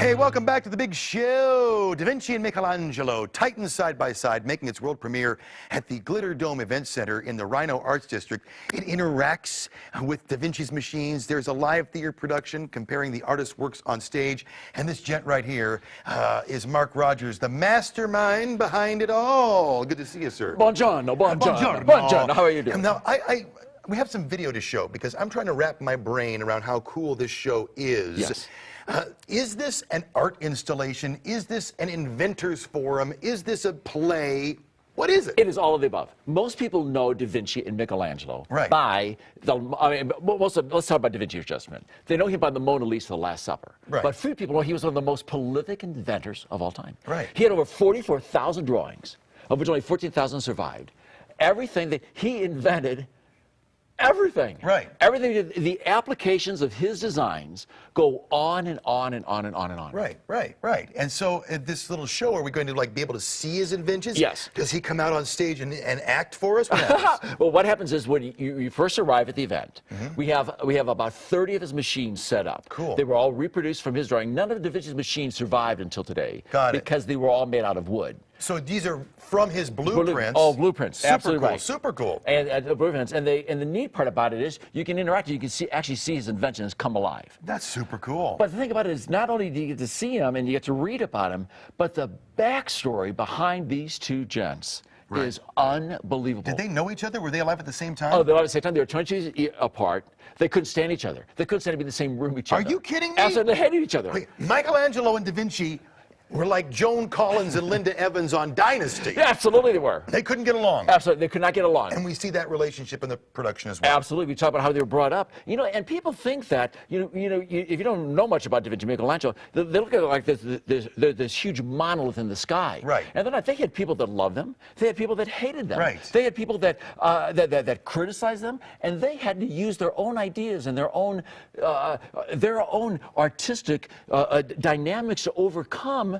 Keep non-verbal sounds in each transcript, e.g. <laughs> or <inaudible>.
Hey, welcome back to the big show. Da Vinci and Michelangelo, Titans side by side, making its world premiere at the Glitter Dome Event Center in the RiNo Arts District. It interacts with Da Vinci's machines. There's a live theater production comparing the artist's works on stage. And this gent right here uh, is Mark Rogers, the mastermind behind it all. Good to see you, sir. Buongiorno, buongiorno, Buongiorno. buongiorno. How are you doing? Now, I, I, we have some video to show because I'm trying to wrap my brain around how cool this show is. Yes. Uh, is this an art installation? Is this an inventor's forum? Is this a play? What is it? It is all of the above. Most people know Da Vinci and Michelangelo Right. by the. I mean, most of, let's talk about Da Vinci just a minute. They know him by the Mona Lisa, The Last Supper. Right. But few people know he was one of the most prolific inventors of all time. Right. He had over 44,000 drawings, of which only 14,000 survived. Everything that he invented. Everything. Right. Everything. The applications of his designs go on and on and on and on and on. Right, right, right. And so at this little show, are we going to like be able to see his inventions? Yes. Does he come out on stage and, and act for us? What <laughs> well, what happens is when you, you first arrive at the event, mm-hmm. we have we have about 30 of his machines set up. Cool. They were all reproduced from his drawing. None of Da Vinci's machines survived until today. Got it. Because they were all made out of wood. So these are from his oh, blueprints. Oh, blueprints. Super Absolutely cool. right. Super cool. And, and the blueprints. And they and the neat part about it is you can interact. You can see actually see his inventions come alive. That's super cool. But the thing about it is, not only do you get to see him and you get to read about him, but the backstory behind these two gents Right. is unbelievable. Did they know each other? Were they alive at the same time? Oh, they were at the same time. They were 20 years apart. They couldn't stand each other. They couldn't stand to be in the same room with each other. Are you kidding me? Absolutely, they hated each other. Wait, Michelangelo and Da Vinci were like Joan Collins and Linda Evans on Dynasty. Yeah, absolutely, they were. They couldn't get along. Absolutely, they could not get along. And we see that relationship in the production as well. Absolutely, we talk about how they were brought up. You know, and people think that you know, you know, you, if you don't know much about Da Vinci, Michelangelo, they, they look at it like this, this, this, this huge monolith in the sky. Right. And then I think they had people that loved them. They had people that hated them. Right. They had people that uh, that, that that criticized them, and they had to use their own ideas and their own uh, their own artistic uh, uh, dynamics to overcome.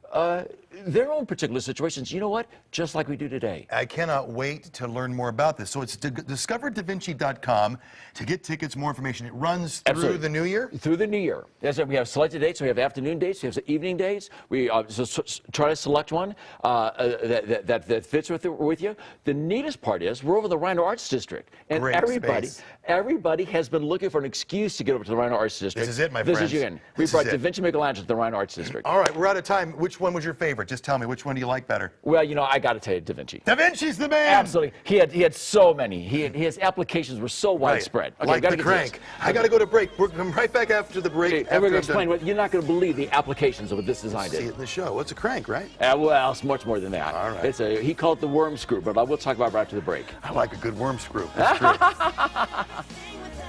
Uh, their own particular situations, you know what? Just like we do today. I cannot wait to learn more about this. So it's di- discoverdavinci.com to get tickets, more information. It runs through Absolutely. the new year? Through the new year. Yes, we have selected dates. We have afternoon dates. We have evening dates. We uh, so, so- try to select one uh, uh, that, that- that, that fits with, with you. The neatest part is we're over the RiNo Arts District, and Great everybody, space. everybody has been looking for an excuse to get over to the RiNo Arts District. This is it, my this friends. is you in. We This brought. Da Vinci Michelangelo to the RiNo Arts District. All right, we're out of time. Which one was your favorite? Just tell me, which one do you like better? Well, you know, I got to tell you, Da Vinci. Da Vinci's the man! Absolutely, he had he had so many. He had, his applications were so Right. widespread. Okay, like gotta the get to this. crank. I got to go to break. We're coming right back after the break. Okay, after we're going to explain what you're not going to believe the applications of what this design See did. it in the show. What's a crank, right? Uh, well, it's much more than that. All right. It's a, he called it the worm screw, but I will talk about it right after the break. I like a good worm screw. That's <laughs> true. <laughs>